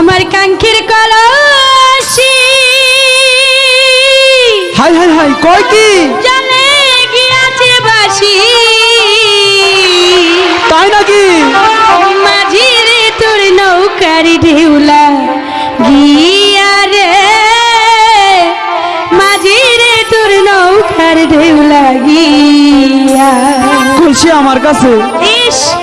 আমার কাঙ্ক্ষীর কলসি। High high high কয় কি? জানে গিয়াছে বাসি তাই নাকি? মাঝির তোর নৌকার ঢেউলা গিয়া রে। মাঝির তোর নৌকার ঢেউলা গিয়া। খুশি আমার কাছে। ইস।